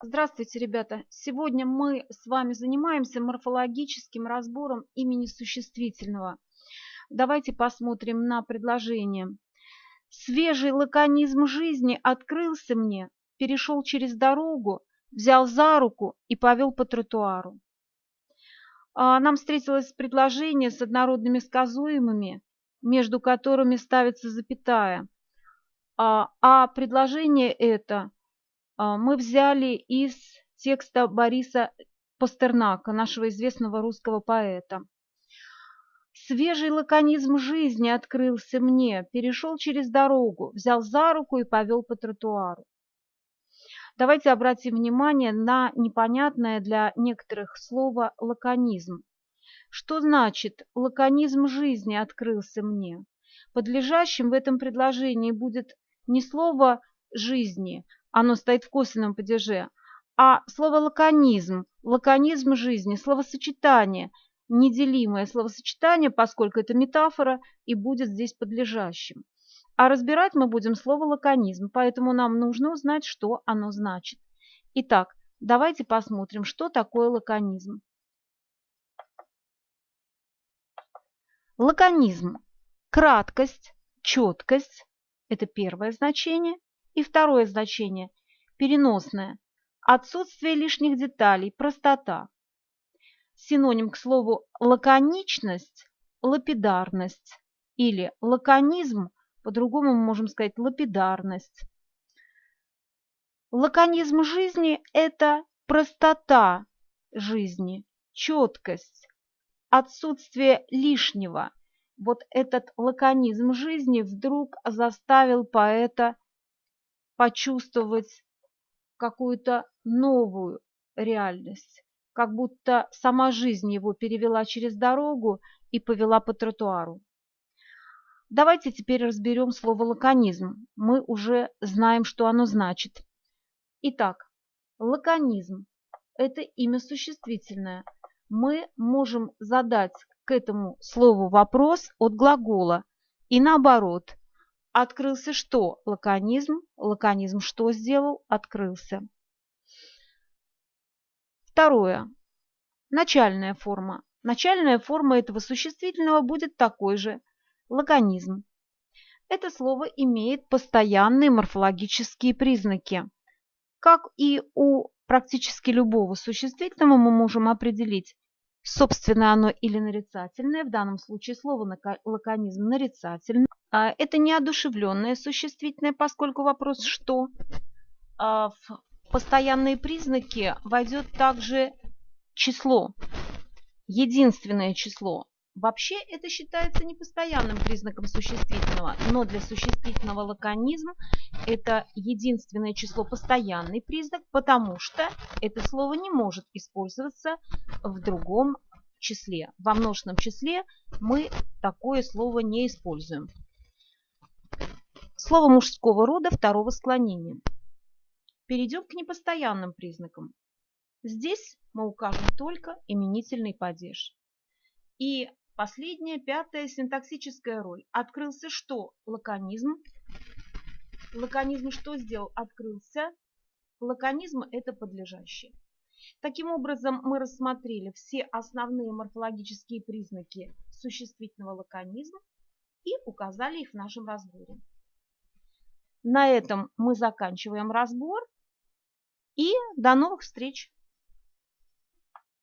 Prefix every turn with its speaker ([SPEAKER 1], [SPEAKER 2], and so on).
[SPEAKER 1] Здравствуйте, ребята! Сегодня мы с вами занимаемся морфологическим разбором имени существительного. Давайте посмотрим на предложение. Свежий лаконизм жизни открылся мне, перешел через дорогу, взял за руку и повел по тротуару. А, нам встретилось предложение с однородными сказуемыми, между которыми ставится запятая. А, а предложение это мы взяли из текста Бориса Пастернака, нашего известного русского поэта. Свежий лаконизм жизни открылся мне, перешел через дорогу, взял за руку и повел по тротуару. Давайте обратим внимание на непонятное для некоторых слово «лаконизм». Что значит «лаконизм жизни открылся мне»? Подлежащим в этом предложении будет не слово «жизни», оно стоит в косвенном падеже, а слово лаконизм, лаконизм жизни, словосочетание, неделимое словосочетание, поскольку это метафора и будет здесь подлежащим. А разбирать мы будем слово лаконизм, поэтому нам нужно узнать, что оно значит. Итак, давайте посмотрим, что такое лаконизм. Лаконизм – краткость, четкость – это первое значение. И второе значение – переносное. Отсутствие лишних деталей, простота. Синоним к слову лаконичность – лапидарность. Или лаконизм, по-другому мы можем сказать лапидарность. Лаконизм жизни – это простота жизни, четкость, отсутствие лишнего. Вот этот лаконизм жизни вдруг заставил поэта почувствовать какую-то новую реальность, как будто сама жизнь его перевела через дорогу и повела по тротуару. Давайте теперь разберем слово лаконизм. Мы уже знаем, что оно значит. Итак, лаконизм – это имя существительное. Мы можем задать к этому слову вопрос от глагола и наоборот – Открылся что? Лаконизм. Лаконизм что сделал? Открылся. Второе. Начальная форма. Начальная форма этого существительного будет такой же. Лаконизм. Это слово имеет постоянные морфологические признаки. Как и у практически любого существительного мы можем определить, собственно оно или нарицательное, в данном случае слово лаконизм нарицательное, а, это неодушевленное существительное, поскольку вопрос «что?». А, в постоянные признаки войдет также число, единственное число. Вообще это считается непостоянным признаком существительного, но для существительного лаконизм это единственное число постоянный признак, потому что это слово не может использоваться в другом числе. Во множественном числе мы такое слово не используем. Слово мужского рода второго склонения. Перейдем к непостоянным признакам. Здесь мы укажем только именительный падеж. И последняя, пятая синтаксическая роль. Открылся что? Лаконизм. Лаконизм что сделал? Открылся. Лаконизм – это подлежащее. Таким образом, мы рассмотрели все основные морфологические признаки существительного лаконизма и указали их в нашем разборе. На этом мы заканчиваем разбор и до новых встреч!